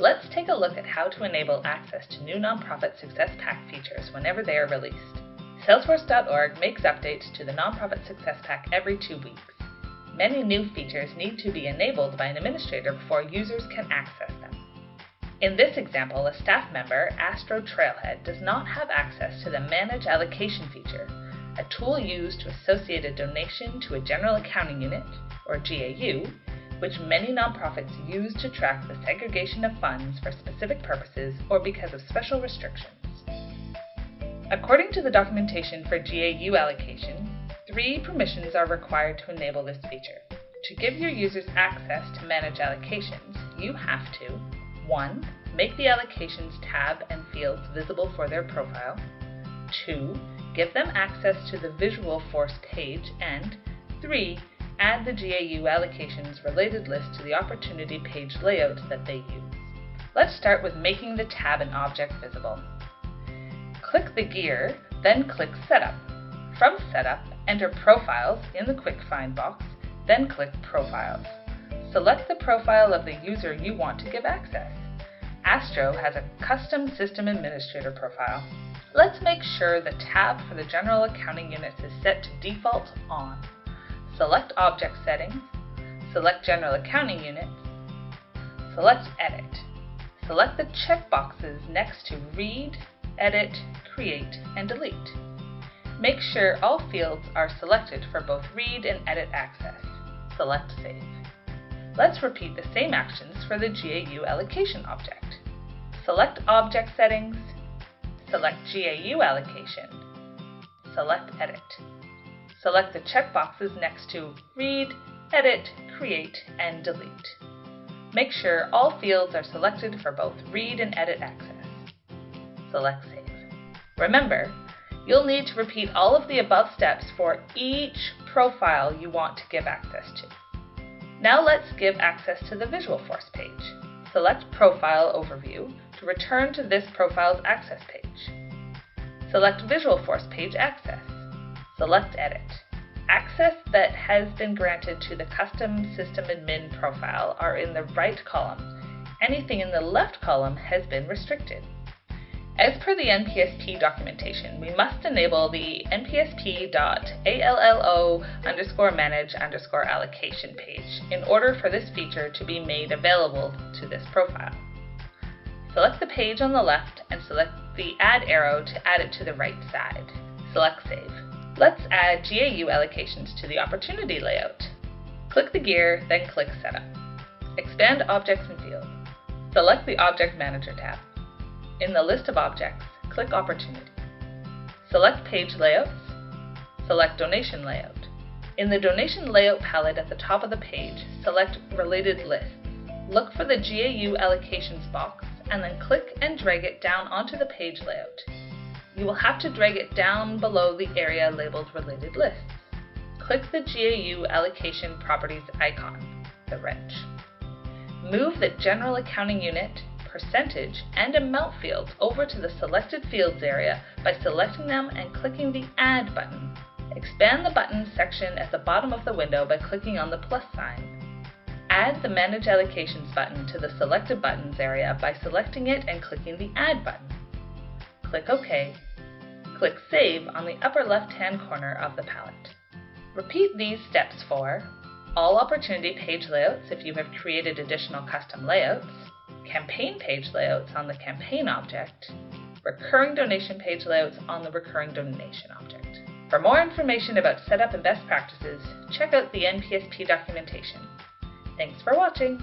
Let's take a look at how to enable access to new Nonprofit Success Pack features whenever they are released. Salesforce.org makes updates to the Nonprofit Success Pack every two weeks. Many new features need to be enabled by an administrator before users can access them. In this example, a staff member, Astro Trailhead, does not have access to the Manage Allocation feature, a tool used to associate a donation to a General Accounting Unit, or GAU, which many nonprofits use to track the segregation of funds for specific purposes or because of special restrictions. According to the documentation for GAU allocation, three permissions are required to enable this feature. To give your users access to manage allocations, you have to 1. Make the allocations tab and fields visible for their profile. 2. Give them access to the Visualforce page. And 3 add the GAU allocations related list to the opportunity page layout that they use. Let's start with making the tab and object visible. Click the gear, then click Setup. From Setup, enter Profiles in the Quick Find box, then click Profiles. Select the profile of the user you want to give access. Astro has a custom system administrator profile. Let's make sure the tab for the General Accounting Units is set to default on select Object Settings, select General Accounting Unit, select Edit. Select the checkboxes next to Read, Edit, Create, and Delete. Make sure all fields are selected for both read and edit access. Select Save. Let's repeat the same actions for the GAU allocation object. Select Object Settings, select GAU Allocation, select Edit. Select the checkboxes next to Read, Edit, Create, and Delete. Make sure all fields are selected for both read and edit access. Select Save. Remember, you'll need to repeat all of the above steps for each profile you want to give access to. Now let's give access to the Visualforce page. Select Profile Overview to return to this profile's access page. Select Visualforce Page Access select Edit. Access that has been granted to the custom system admin profile are in the right column. Anything in the left column has been restricted. As per the NPSP documentation, we must enable the npsp.allo underscore manage underscore allocation page in order for this feature to be made available to this profile. Select the page on the left and select the add arrow to add it to the right side. Select Save. Let's add GAU allocations to the opportunity layout. Click the gear, then click Setup. Expand Objects and Fields. Select the Object Manager tab. In the list of objects, click Opportunity. Select Page Layouts. Select Donation Layout. In the Donation Layout palette at the top of the page, select Related Lists. Look for the GAU Allocations box and then click and drag it down onto the page layout you will have to drag it down below the area labeled Related Lists. Click the GAU Allocation Properties icon, the wrench. Move the General Accounting Unit, Percentage, and Amount fields over to the Selected Fields area by selecting them and clicking the Add button. Expand the Buttons section at the bottom of the window by clicking on the plus sign. Add the Manage Allocations button to the Selected Buttons area by selecting it and clicking the Add button. Click OK Click Save on the upper left-hand corner of the palette. Repeat these steps for all opportunity page layouts if you have created additional custom layouts, campaign page layouts on the campaign object, recurring donation page layouts on the recurring donation object. For more information about setup and best practices, check out the NPSP documentation. Thanks for watching!